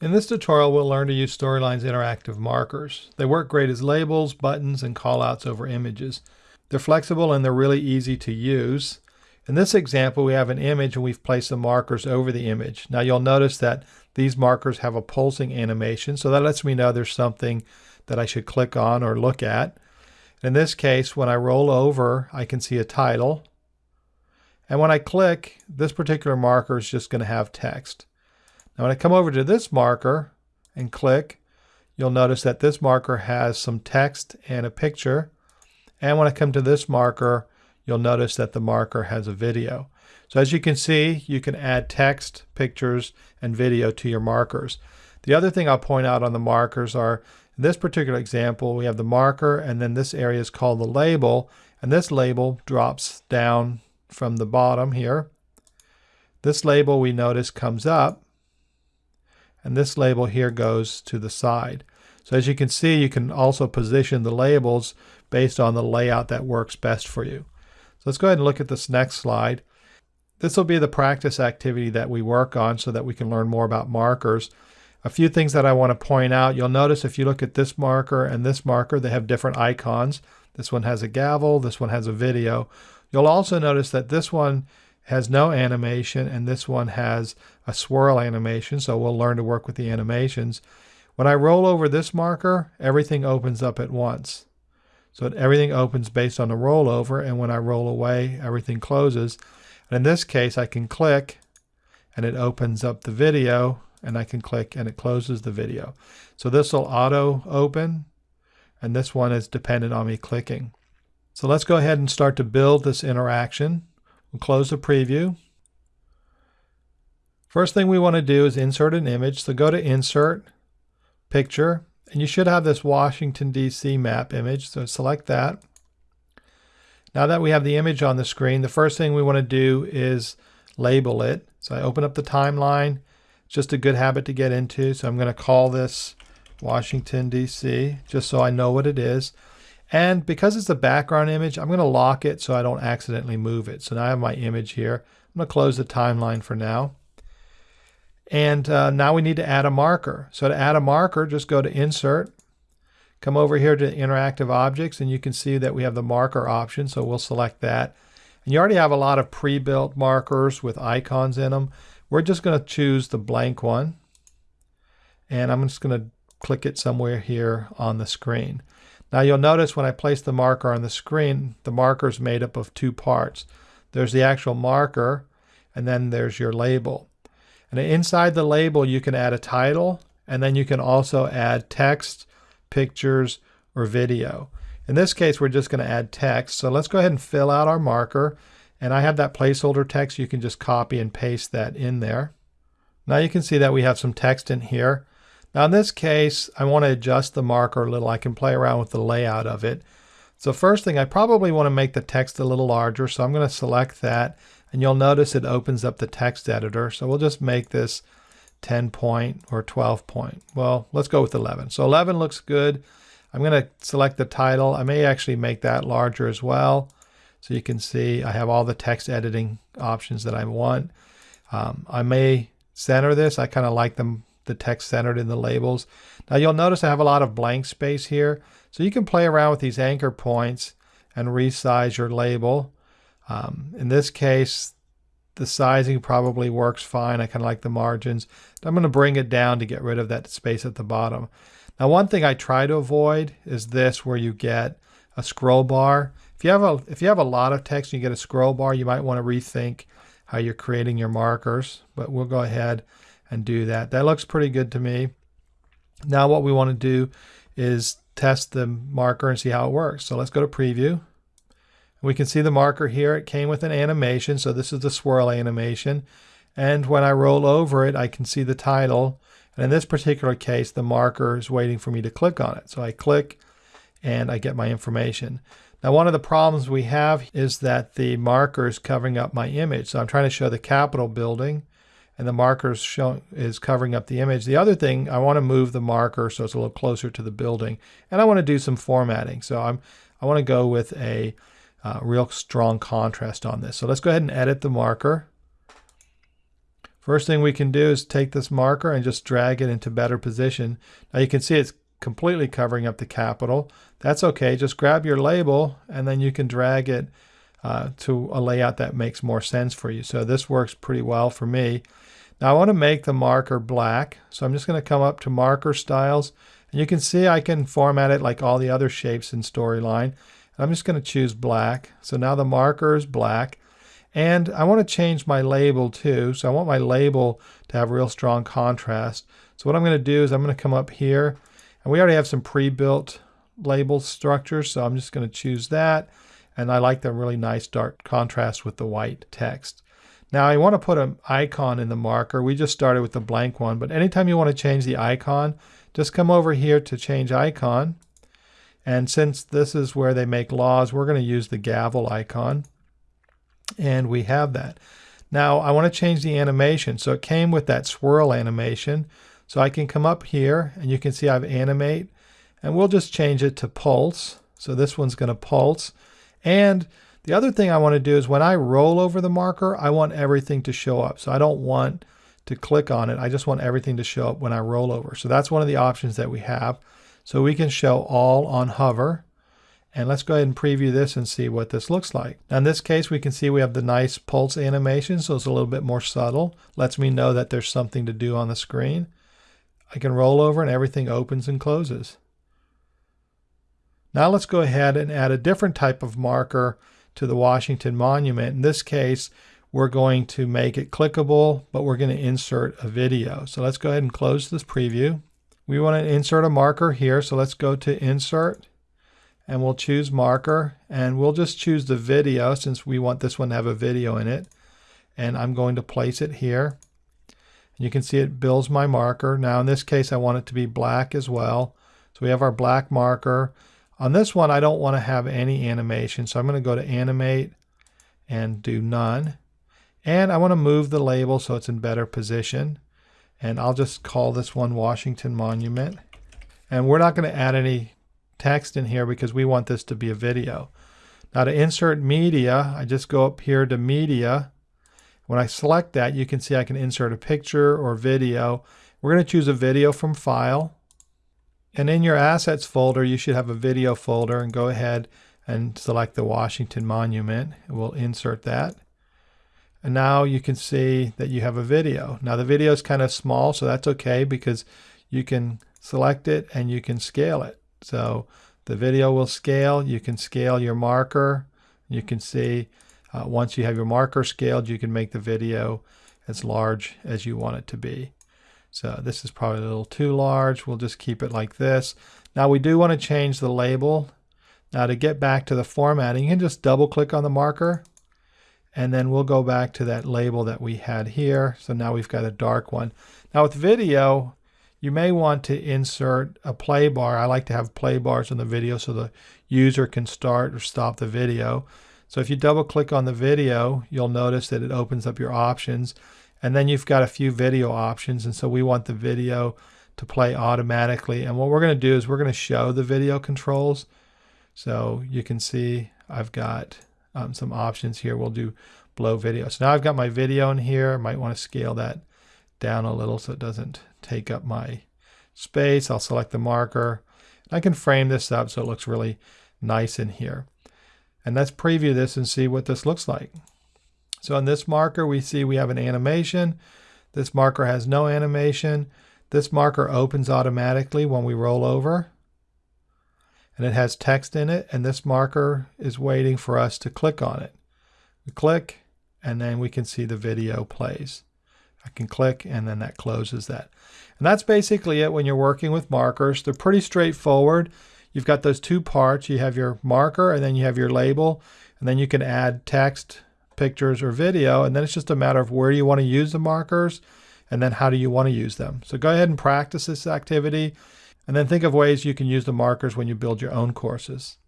In this tutorial, we'll learn to use Storyline's interactive markers. They work great as labels, buttons, and callouts over images. They're flexible and they're really easy to use. In this example, we have an image and we've placed the markers over the image. Now you'll notice that these markers have a pulsing animation, so that lets me know there's something that I should click on or look at. In this case, when I roll over, I can see a title. And when I click, this particular marker is just going to have text. Now when I come over to this marker and click, you'll notice that this marker has some text and a picture. And when I come to this marker, you'll notice that the marker has a video. So as you can see, you can add text, pictures, and video to your markers. The other thing I'll point out on the markers are, in this particular example, we have the marker, and then this area is called the label, and this label drops down from the bottom here. This label we notice comes up, and this label here goes to the side. So as you can see, you can also position the labels based on the layout that works best for you. So let's go ahead and look at this next slide. This will be the practice activity that we work on so that we can learn more about markers. A few things that I want to point out. You'll notice if you look at this marker and this marker, they have different icons. This one has a gavel, this one has a video. You'll also notice that this one has no animation and this one has a swirl animation so we'll learn to work with the animations. When I roll over this marker everything opens up at once. So everything opens based on the rollover and when I roll away everything closes. And in this case I can click and it opens up the video and I can click and it closes the video. So this will auto open and this one is dependent on me clicking. So let's go ahead and start to build this interaction. We'll close the preview. First thing we want to do is insert an image. So go to Insert, Picture, and you should have this Washington, D.C. map image. So select that. Now that we have the image on the screen, the first thing we want to do is label it. So I open up the timeline. It's just a good habit to get into. So I'm going to call this Washington, D.C., just so I know what it is. And because it's a background image, I'm going to lock it so I don't accidentally move it. So now I have my image here. I'm going to close the timeline for now. And uh, now we need to add a marker. So to add a marker, just go to Insert, come over here to Interactive Objects, and you can see that we have the marker option. So we'll select that. And you already have a lot of pre-built markers with icons in them. We're just going to choose the blank one. And I'm just going to click it somewhere here on the screen. Now you'll notice when I place the marker on the screen, the marker is made up of two parts. There's the actual marker, and then there's your label. And inside the label, you can add a title, and then you can also add text, pictures, or video. In this case, we're just going to add text. So let's go ahead and fill out our marker. And I have that placeholder text. You can just copy and paste that in there. Now you can see that we have some text in here. Now in this case, I want to adjust the marker a little. I can play around with the layout of it. So first thing, I probably want to make the text a little larger. So I'm going to select that. And you'll notice it opens up the text editor. So we'll just make this 10 point or 12 point. Well, let's go with 11. So 11 looks good. I'm going to select the title. I may actually make that larger as well. So you can see I have all the text editing options that I want. Um, I may center this. I kind of like them the text centered in the labels. Now you'll notice I have a lot of blank space here. So you can play around with these anchor points and resize your label. Um, in this case, the sizing probably works fine. I kind of like the margins. I'm going to bring it down to get rid of that space at the bottom. Now, one thing I try to avoid is this where you get a scroll bar. If you have a if you have a lot of text and you get a scroll bar, you might want to rethink how you're creating your markers. But we'll go ahead and do that. That looks pretty good to me. Now what we want to do is test the marker and see how it works. So let's go to preview. We can see the marker here. It came with an animation. So this is the swirl animation. And when I roll over it, I can see the title. And in this particular case, the marker is waiting for me to click on it. So I click and I get my information. Now, one of the problems we have is that the marker is covering up my image. So I'm trying to show the Capitol building and the marker is covering up the image. The other thing, I want to move the marker so it's a little closer to the building, and I want to do some formatting. So I'm I want to go with a uh, real strong contrast on this. So let's go ahead and edit the marker. First thing we can do is take this marker and just drag it into better position. Now you can see it's completely covering up the Capitol. That's okay. Just grab your label and then you can drag it uh, to a layout that makes more sense for you. So this works pretty well for me. Now I want to make the marker black. So I'm just going to come up to marker styles. And you can see I can format it like all the other shapes in Storyline. I'm just going to choose black. So now the marker is black. And I want to change my label too. So I want my label to have real strong contrast. So what I'm going to do is I'm going to come up here. And we already have some pre-built label structures. So I'm just going to choose that. And I like the really nice dark contrast with the white text. Now I want to put an icon in the marker. We just started with the blank one, but anytime you want to change the icon, just come over here to change icon. And since this is where they make laws, we're going to use the gavel icon. And we have that. Now I want to change the animation. So it came with that swirl animation. So I can come up here and you can see I've animate and we'll just change it to pulse. So this one's going to pulse. And the other thing I want to do is when I roll over the marker, I want everything to show up. So I don't want to click on it. I just want everything to show up when I roll over. So that's one of the options that we have. So we can show all on hover. And let's go ahead and preview this and see what this looks like. Now in this case, we can see we have the nice pulse animation, so it's a little bit more subtle. Lets me know that there's something to do on the screen. I can roll over and everything opens and closes. Now let's go ahead and add a different type of marker to the Washington Monument. In this case, we're going to make it clickable, but we're going to insert a video. So let's go ahead and close this preview. We want to insert a marker here, so let's go to Insert, and we'll choose Marker, and we'll just choose the video since we want this one to have a video in it. And I'm going to place it here. You can see it builds my marker. Now in this case, I want it to be black as well. So we have our black marker. On this one, I don't want to have any animation, so I'm going to go to Animate and do None. And I want to move the label so it's in better position. And I'll just call this one Washington Monument. And we're not going to add any text in here because we want this to be a video. Now to insert media, I just go up here to Media. When I select that, you can see I can insert a picture or video. We're going to choose a video from File. And in your assets folder, you should have a video folder and go ahead and select the Washington Monument. We'll insert that. And now you can see that you have a video. Now the video is kind of small, so that's okay because you can select it and you can scale it. So the video will scale. You can scale your marker. You can see uh, once you have your marker scaled, you can make the video as large as you want it to be. So this is probably a little too large. We'll just keep it like this. Now we do want to change the label. Now to get back to the formatting, you can just double click on the marker and then we'll go back to that label that we had here. So now we've got a dark one. Now with video, you may want to insert a play bar. I like to have play bars on the video so the user can start or stop the video. So if you double click on the video, you'll notice that it opens up your options. And then you've got a few video options. And so we want the video to play automatically. And what we're going to do is we're going to show the video controls. So you can see I've got um, some options here. We'll do blow video. So now I've got my video in here. I might want to scale that down a little so it doesn't take up my space. I'll select the marker. I can frame this up so it looks really nice in here. And let's preview this and see what this looks like. So on this marker, we see we have an animation. This marker has no animation. This marker opens automatically when we roll over. And it has text in it, and this marker is waiting for us to click on it. We click, and then we can see the video plays. I can click, and then that closes that. And that's basically it when you're working with markers. They're pretty straightforward. You've got those two parts. You have your marker, and then you have your label, and then you can add text pictures or video. And then it's just a matter of where you want to use the markers and then how do you want to use them. So go ahead and practice this activity and then think of ways you can use the markers when you build your own courses.